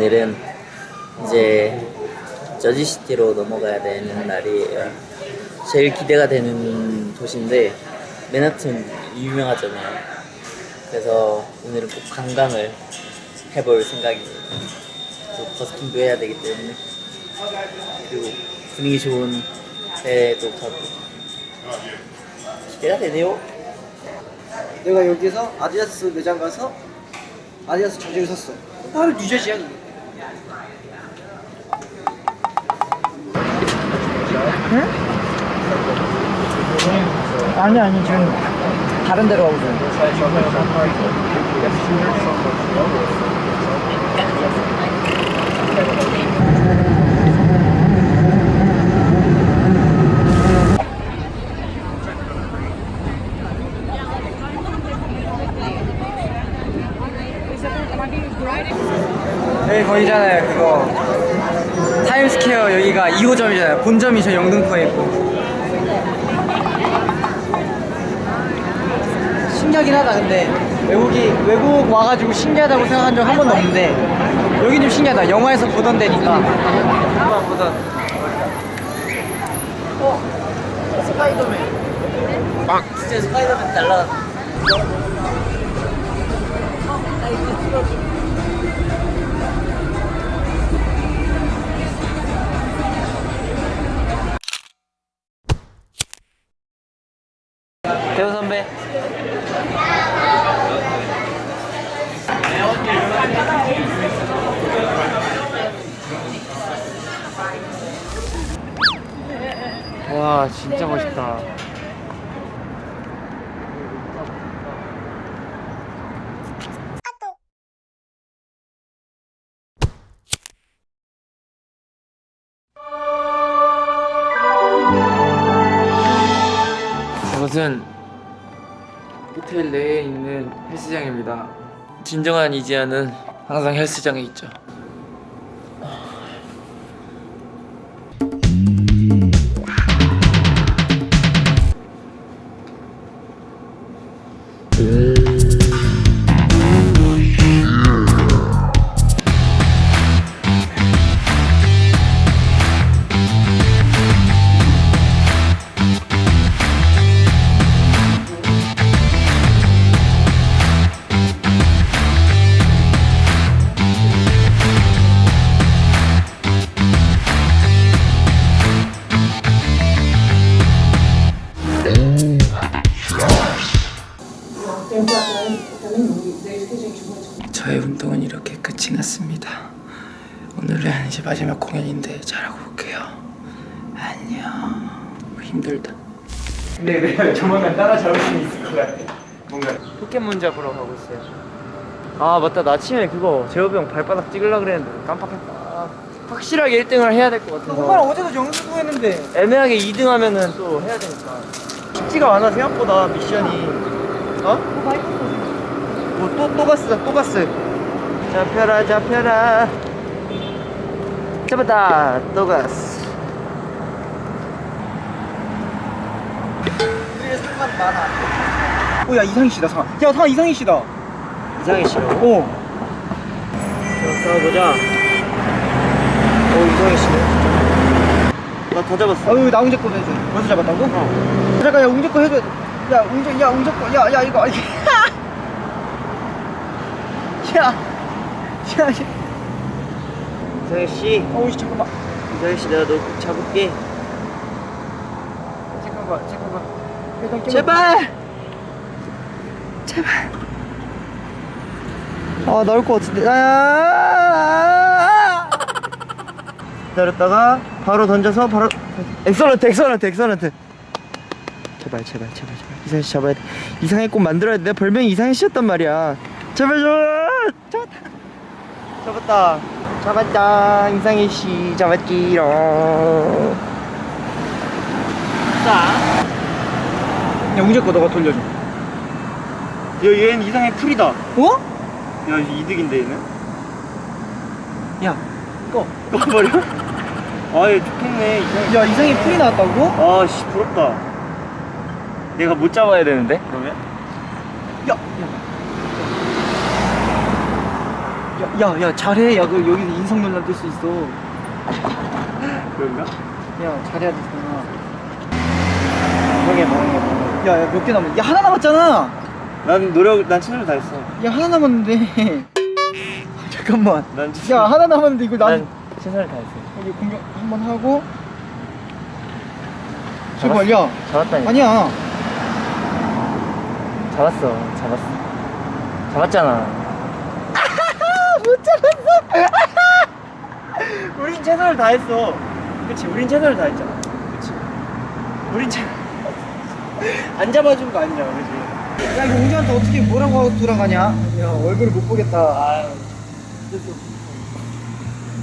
오늘은 이제 저지시티로 넘어가야 되는 날이에요. 제일 기대가 되는 도시인데 맨하튼 유명하잖아요. 그래서 오늘은 꼭 관광을 해볼 생각입니다. 또 버스킹도 해야 되기 때문에 그리고 분위기 좋은 데도 가고 기대가 되네요. 내가 여기서 아디다스 매장 가서 아디다스 저지를 샀어. 바로 뉴저지야 이게. 아니 아니 지금 다른 데로 가고 있어요. 여기 거기잖아요 그거. 타임스퀘어 여기가 2호점이잖아요. 본점이 저 영등포에 있고. 신기하긴 하다 근데. 외국이 외국 와가지고 신기하다고 생각한 적 한 번도 없는데 여긴 좀 신기하다. 영화에서 보던 데니까. 영화 보던. 어? 스파이더맨. 빵! 진짜 스파이더맨 날라 와 진짜 멋있다 이것은 호텔 내에 있는 헬스장입니다. 진정한 이지아는 항상 헬스장에 있죠. 근데 내가 조만간 따라잡을 수 있을 것 같아 뭔가. 포켓몬 잡으러 가고 있어요. 아 맞다. 나 아침에 그거 제호비 형 발바닥 찍으려고 그랬는데 깜빡했다. 확실하게 1등을 해야 될 것 같아서. 정말 어제도 영수도 했는데. 애매하게 2등 하면은 또 해야 되니까. 쉽지가 않아 생각보다 미션이. 어? 뭐또또 갔어 또 갔어. 잡혀라 잡혀라. 잡았다 또 갔어 상관 많아. 오야 이상희 씨다 상아. 야 상아 이상희 씨다. 이상희 씨요? 어. 자 보자. 오 이상희 씨네. 나다 잡았어. 아유 나 웅재 거 해줘. 벌써 잡았다고? 어. 잠깐 야 웅재 거 해줘. 야 웅재 야 웅재 거. 야야 이거. 야. 야. 이상희 씨. 어우 씨 잠깐만. 이상희 씨 내가 너꼭 잡을게. 잠깐만 잠깐만. 제발! 제발. 아, 나올 것 같은데. 아! 기다렸다가 바로 던져서 바로 excellent, excellent, excellent. 제발, 제발, 제발, 제발. 이상해씨 잡아야 돼. 이상해 꼭 만들어야 돼. 내 별명이 이상해씨였단 말이야. 제발, 제발. 잡았다. 잡았다. 잡았다. 이상해씨 잡았지롱. 자. 야 웅재 거 너가 돌려줘 야 얘는 이상의 풀이다 어? 야 이득인데 얘는 야꺼 꺼버려? 아얘 좋겠네 이상이 야 이상의 풀이 나왔다고? 아씨 부럽다 내가 못 잡아야 되는데 그러면? 야, 야. 야 야, 야, 잘해. 야, 그 여기서 인성 논란 뜰 수 있어. 그런가? 야, 잘해야 되잖아. 뭐게 뭐게 야, 야, 몇 개 남았? 야, 하나 남았잖아. 난 노력, 난 최선을 다했어. 야, 하나 남았는데. 잠깐만. 난 야, 하나 남았는데 이걸 난난 최선을 다했어. 여기 공격 한 번 하고. 제발, 야. 잡았다니까. 아니야. 잡았어. 잡았어. 잡았잖아. 못 잡았어. 우린 최선을 다했어. 그치, 우린 최선을 다했잖아. 그치. 우린 최. 안 잡아준 거 아니냐, 그치? 야, 이거 웅재한테 어떻게 뭐라고 돌아가냐? 야, 얼굴을 못 보겠다. 아유.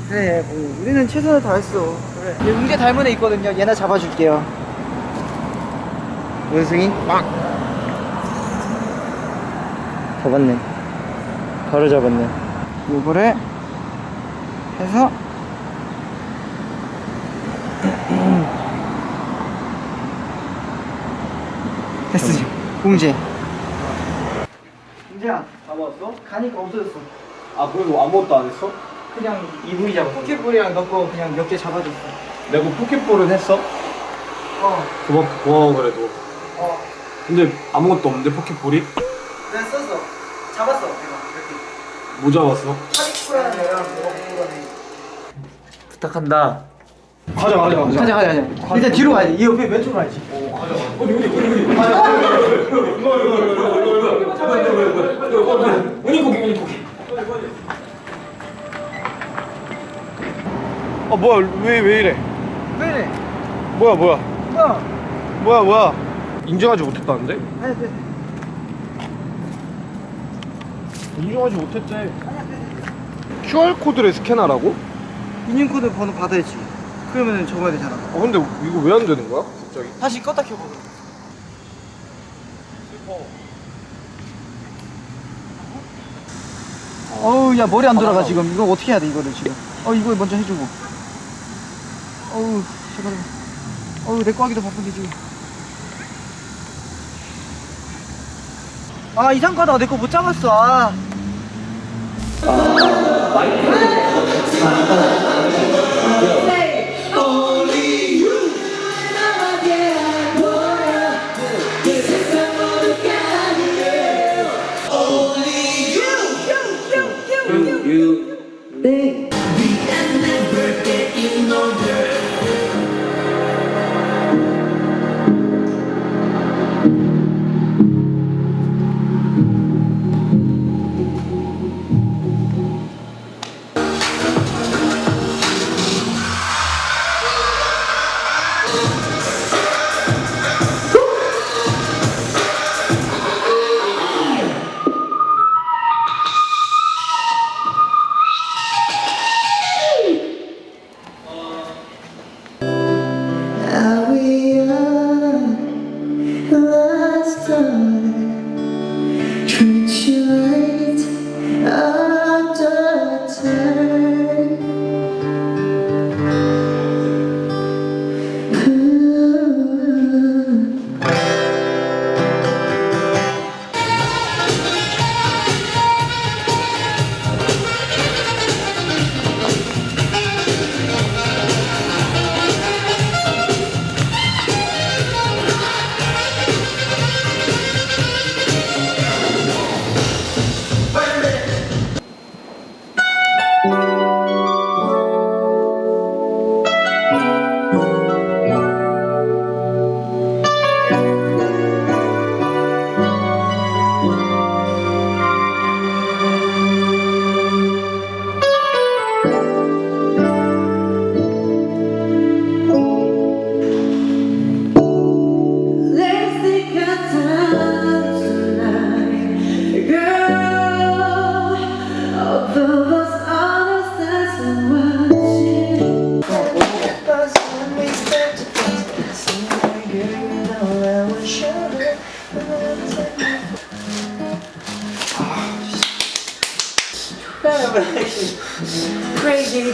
그래, 뭐, 우리는 최선을 다했어. 그래. 얘 웅재 닮은 애 있거든요. 얘나 잡아줄게요. 원숭이? 잡았네. 바로 잡았네. 요거를 해서 됐어 공제 공제야 잡았어? 가니까 없어졌어 아, 그래도 아무것도 안 했어? 그냥 이불이 잡아 포켓볼이랑 넣고 그냥 몇 개 잡아줬어 내가 포켓볼은 했어? 어 고마워, 고마워 그래도. 어. 근데 아무것도 없는데 포켓볼이? 내가 썼어 잡았어 내가 이렇게 뭐 잡았어? 파리쿠라는 애랑 뭐가 먹는 부탁한다. 가자 가자 가자. 가자 가자 가자 일단 뒤로 가야지 이 옆에 왼쪽으로 가야지 우니 고기 우니 고기. 아 뭐야 왜 왜 이래? 왜 이래 뭐야 뭐야 뭐야 뭐야 뭐야? 인정하지 못했다는데? 아니 네. 인정하지 못했대. QR 코드를 스캔하라고? 인증코드 번호 받아야지 그러면 적어야 되잖아. 아 근데 이거 왜 안 되는 거야? 갑자기? 다시 껐다 켜봐 어우 야 머리 안 돌아가 지금. 이거 어떻게 해야 돼 이거를 지금? 어 이거 먼저 해주고. 어우 제발. 어우 내 거 하기도 바쁜데 지금. 아 이상하다 내 거 못 잡았어. 아. Are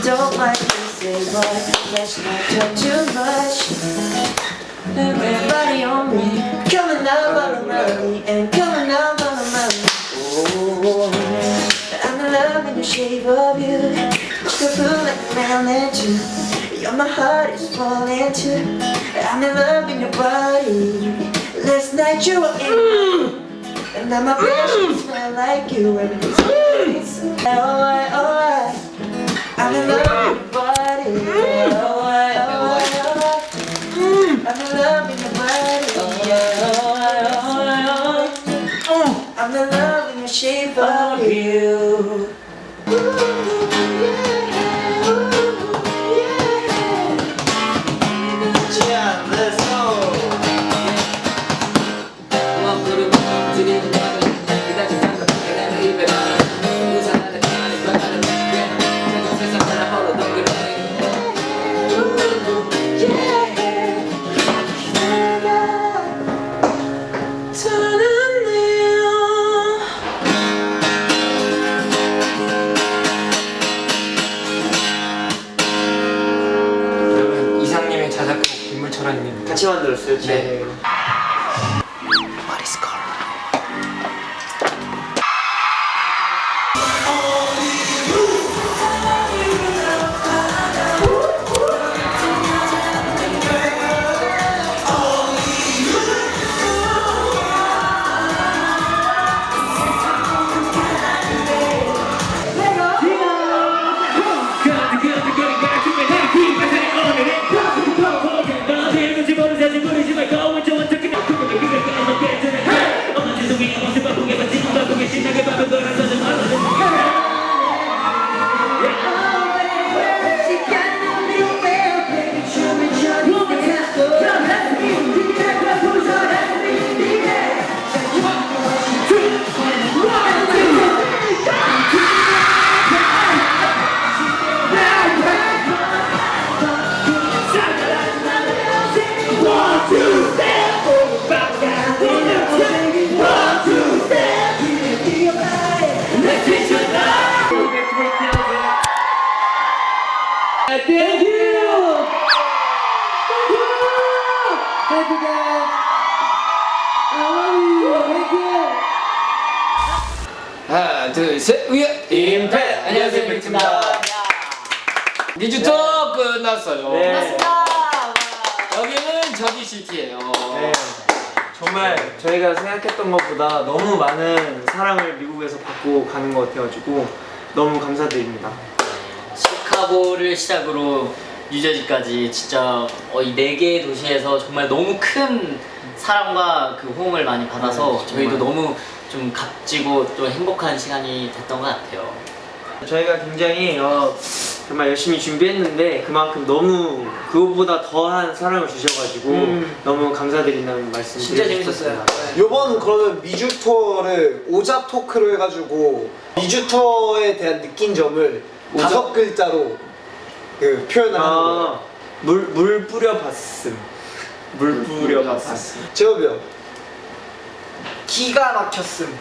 don't like this, say boy. Let's not talk too much. Everybody on me, coming down on the money and coming down on the money. Oh, I'm loving the shape of you. Beautiful like a melanin too. You're my heart is falling too. I'm in love with your body. Last night you were in. Mm. And now my breath smell like you. Everything's good. Alright, alright. I'm in love with your body. Alright, alright, alright. I'm in love with your body. I'm in love with the shape of you. 둘셋 위에 임팩! 안녕하세요 팩트입니다. 리주터 끝났어요. 네. 여기는 저기 시티예요. 네. 정말 저희가 생각했던 것보다 너무 많은 사랑을 미국에서 받고 가는 것 같아가지고 너무 감사드립니다. 시카고를 시작으로 뉴저지까지 진짜 어, 이네 개의 도시에서 정말 너무 큰 사랑과 그 호응을 많이 받아서 네, 저희도. 너무 좀 값지고 또 행복한 시간이 됐던 것 같아요. 저희가 굉장히 어, 정말 열심히 준비했는데 그만큼 너무 그것보다 더한 사랑을 주셔가지고 음. 너무 감사드린다는 말씀 진짜 재밌었어요. 요번 그러면 미주 투어를 오자 토크로 해가지고 미주 투어에 대한 느낀 점을 오자? 다섯 글자로 그 표현을 하는 거예요. 아, 물, 물 뿌려 봤음. 물 뿌려 봤음. 제업이 형, 기가 막혔음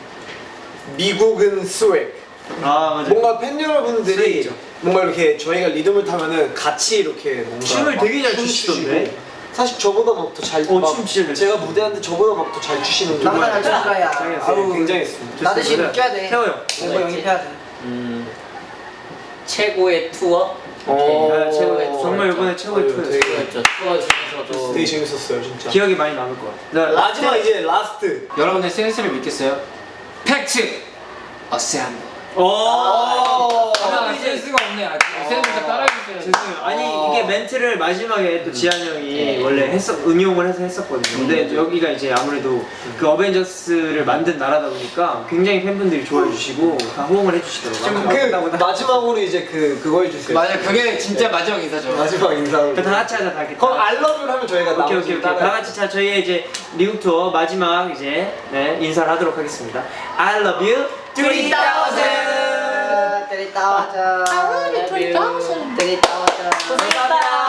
미국은 스웩. 아, 맞아요. 뭔가 팬 여러분들이 스웩이죠. 뭔가 이렇게 저희가 리듬을 타면은 같이 이렇게 뭔가 춤을 되게 잘춤 추시던데? 사실 저보다 막 더 잘. 어, 막 춤 진짜 잘 제가 무대하는데 저보다 막 더 잘 추시는 나보다 잘 추는 거야. 아우 굉장했습니다. 나 대신 웃겨야 돼. 태호 형. 공부 영입해야 돼 음, 최고의 투어? 어, 네, 최고의 투어. 정말 이번에 최고의. 되게, 그렇죠. 투어 중에서도 되게 재밌었어요 진짜. 기억이 많이 남을 것 같아요. 마지막 이제 last. 여러분의 센스를 믿겠어요? 팩트 assemble. 아 센스가 없네 아, 센스 좀 따라해주세요 죄송해요. 아니 이게 멘트를 마지막에 또 지한 형이 원래 했었 응용을 해서 했었거든요. 근데 여기가 이제 아무래도 그 어벤져스를 만든 나라다 보니까 굉장히 팬분들이 좋아해 주시고 다 호응을 해주시더라고요. 그 마지막으로 이제 그 그거 해주세요. 맞아 그게 진짜 마지막 인사죠 마지막 인사로. 다 같이 하자 다 같이. 그럼 알러뷰를 하면 저희가 오케이 오케이 오케이 다 같이 자 저희의 이제 미국 투어 마지막 이제 네 인사를 하도록 하겠습니다. I love you 3000. 3000. 고생했다.